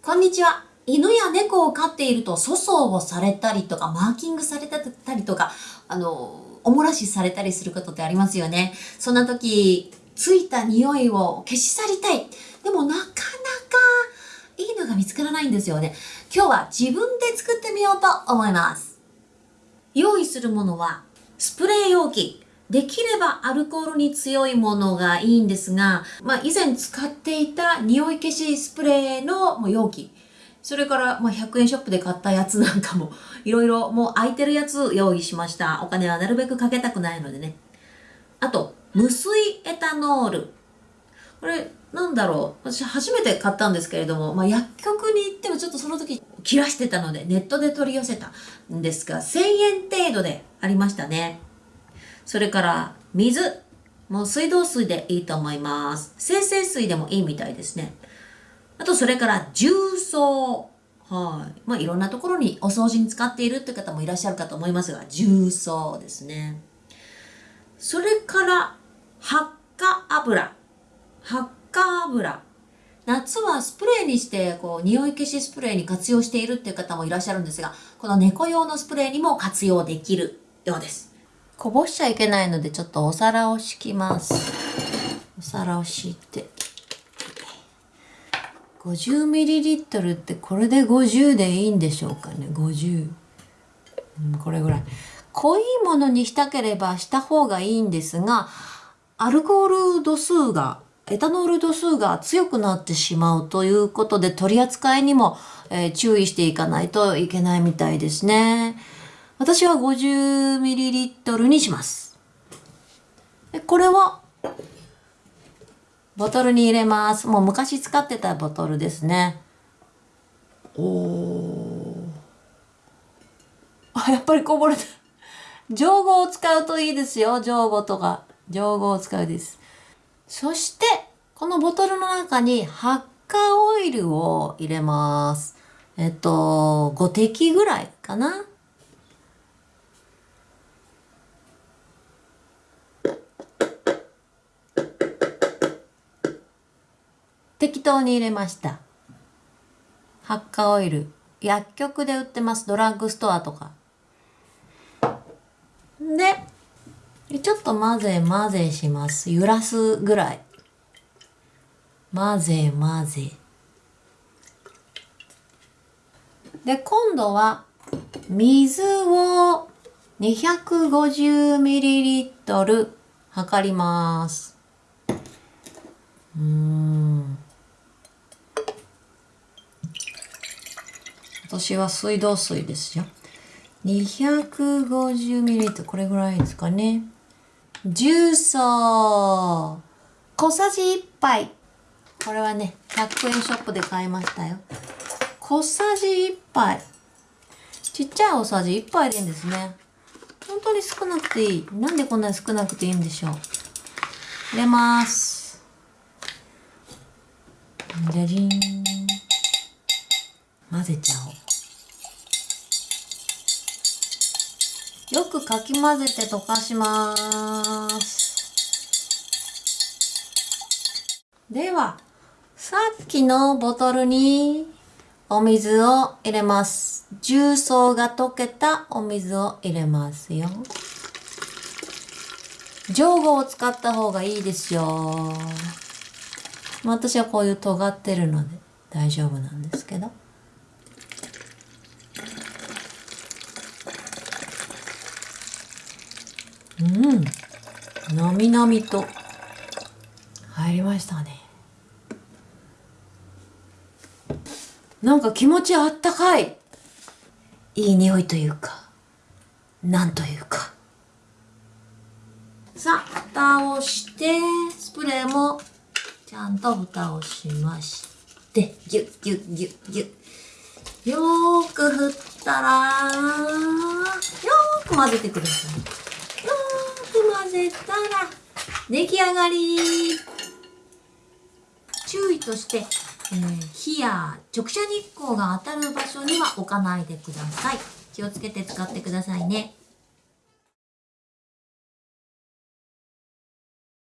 こんにちは。犬や猫を飼っていると粗相をされたりとか、マーキングされたりとか、あの、おもらしされたりすることってありますよね。そんな時、ついた匂いを消し去りたい。でもなかなかいいのが見つからないんですよね。今日は自分で作ってみようと思います。用意するものは、スプレー容器。できればアルコールに強いものがいいんですが、まあ以前使っていた匂い消しスプレーの容器。それから、ま、100円ショップで買ったやつなんかも、いろいろもう空いてるやつ用意しました。お金はなるべくかけたくないのでね。あと、無水エタノール。これ、なんだろう。私初めて買ったんですけれども、まあ、薬局に行ってもちょっとその時切らしてたので、ネットで取り寄せたんですが、1000円程度でありましたね。それから、水。もう水道水でいいと思います。生成水でもいいみたいですね。あと、それから重曹。はい。まあ、いろんなところにお掃除に使っているって方もいらっしゃるかと思いますが、重曹ですね。それから、発火油。発火油。夏はスプレーにして、こう、匂い消しスプレーに活用しているっていう方もいらっしゃるんですが、この猫用のスプレーにも活用できるようです。こぼしちゃいけないので、ちょっとお皿を敷きます。お皿を敷いて。50ml ってこれで50でいいんでしょうかね？50、うん、これぐらい濃いものにしたければした方がいいんですがアルコール度数がエタノール度数が強くなってしまうということで取り扱いにも、えー、注意していかないといけないみたいですね。私は 50ml にします。これは？ボトルに入れます。もう昔使ってたボトルですね。おー。あ、やっぱりこぼれた。上語を使うといいですよ。上語とか。上語を使うです。そして、このボトルの中に発火オイルを入れます。えっと、5滴ぐらいかな。適当に入れました。発火オイル。薬局で売ってます。ドラッグストアとか。で、ちょっと混ぜ混ぜします。揺らすぐらい。混ぜ混ぜ。で、今度は水を 250ml 測ります。私は水道水ですよ。250ml これぐらいですかね。重曹小さじ1杯。これはね、100円ショップで買いましたよ。小さじ1杯。ちっちゃい大さじ1杯でいいんですね。本当に少なくていい。なんでこんなに少なくていいんでしょう。入れます。じゃじーん。混ぜちゃおう。よくかき混ぜて溶かします。では、さっきのボトルにお水を入れます。重曹が溶けたお水を入れますよ。上後を使った方がいいですよ。私はこういう尖ってるので大丈夫なんですけど。うん。なみなみと。入りましたね。なんか気持ちあったかい。いい匂いというか。なんというか。さあ蓋をしてスプレーも。ちゃんと蓋をしまして。ギュッギュッギュッギュッ。よーく振ったらよーく混ぜてください。混ぜたら出来上がり。注意として、えー、火や直射日光が当たる場所には置かないでください。気をつけて使ってくださいね。